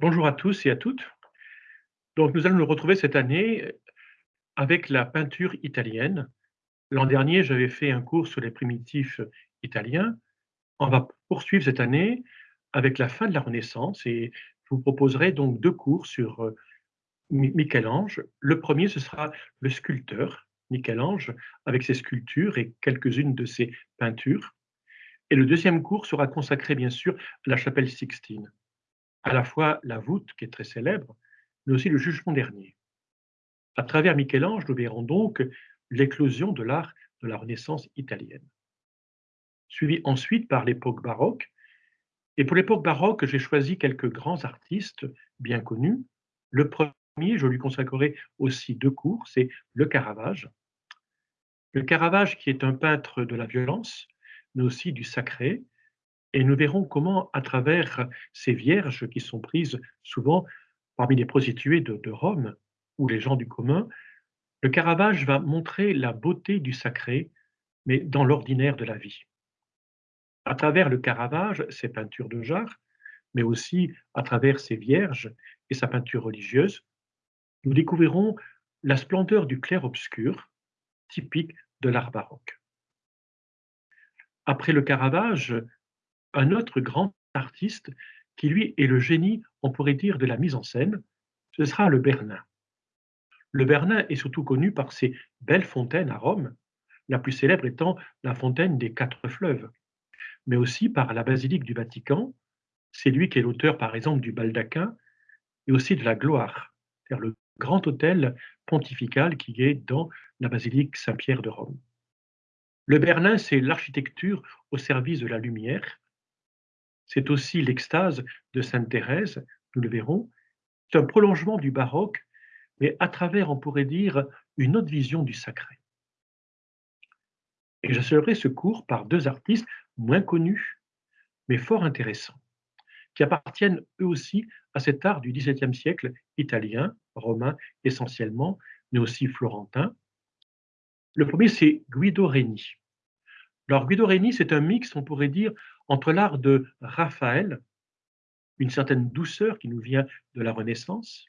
Bonjour à tous et à toutes. Donc, nous allons nous retrouver cette année avec la peinture italienne. L'an dernier, j'avais fait un cours sur les primitifs italiens. On va poursuivre cette année avec la fin de la Renaissance et je vous proposerai donc deux cours sur euh, Michel-Ange. Le premier, ce sera le sculpteur, Michel-Ange, avec ses sculptures et quelques-unes de ses peintures. Et le deuxième cours sera consacré, bien sûr, à la chapelle Sixtine à la fois la voûte, qui est très célèbre, mais aussi le jugement dernier. À travers Michel-Ange, nous verrons donc l'éclosion de l'art de la Renaissance italienne. Suivi ensuite par l'époque baroque. Et pour l'époque baroque, j'ai choisi quelques grands artistes bien connus. Le premier, je lui consacrerai aussi deux cours, c'est le Caravage. Le Caravage, qui est un peintre de la violence, mais aussi du sacré, et nous verrons comment, à travers ces vierges qui sont prises souvent parmi les prostituées de, Rome ou les gens du commun, le Caravage va montrer la beauté du sacré, mais dans l'ordinaire de la vie. À travers le Caravage, ses peintures de jarre, mais aussi à travers ses vierges et sa peinture religieuse, nous découvrirons la splendeur du clair-obscur, typique de l'art baroque. Après le Caravage, un autre grand artiste qui, lui, est le génie, on pourrait dire, de la mise en scène, ce sera le Bernin. Le Bernin est surtout connu par ses belles fontaines à Rome, la plus célèbre étant la fontaine des quatre fleuves, mais aussi par la basilique du Vatican. C'est lui qui est l'auteur, par exemple, du baldaquin et aussi de la gloire, c'est-à-dire le grand hôtel pontifical qui est dans la basilique Saint-Pierre de Rome. Le Bernin, c'est l'architecture au service de la lumière, c'est aussi l'extase de Sainte Thérèse, nous le verrons. C'est un prolongement du baroque, mais à travers, on pourrait dire, une autre vision du sacré. Et j'achèverai ce cours par deux artistes moins connus, mais fort intéressants, qui appartiennent eux aussi à cet art du XVIIe siècle italien, romain essentiellement, mais aussi florentin. Le premier, c'est Guido Reni. Alors Guido Reni, c'est un mix, on pourrait dire, entre l'art de Raphaël, une certaine douceur qui nous vient de la Renaissance,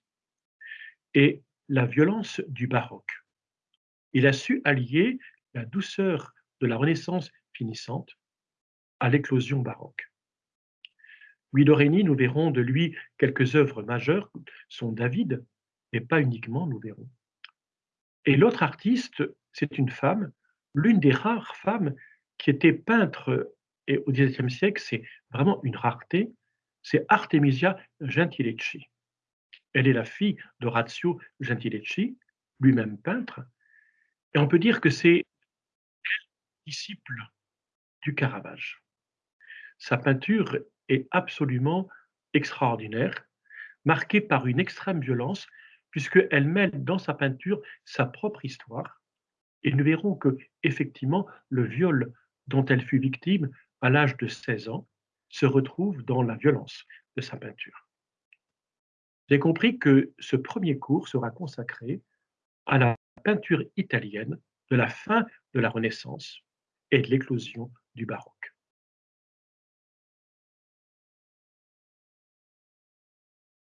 et la violence du baroque. Il a su allier la douceur de la Renaissance finissante à l'éclosion baroque. Guido Reni, nous verrons de lui quelques œuvres majeures, sont David, mais pas uniquement, nous verrons. Et l'autre artiste, c'est une femme, l'une des rares femmes qui était peintre et au XVIIe siècle, c'est vraiment une rareté, c'est Artemisia Gentileschi. Elle est la fille d'Orazio Gentileschi, lui-même peintre, et on peut dire que c'est disciple du Caravage. Sa peinture est absolument extraordinaire, marquée par une extrême violence, puisqu'elle mêle dans sa peinture sa propre histoire. Et nous verrons que, effectivement, le viol dont elle fut victime à l'âge de 16 ans, se retrouve dans la violence de sa peinture. J'ai compris que ce premier cours sera consacré à la peinture italienne de la fin de la Renaissance et de l'éclosion du baroque.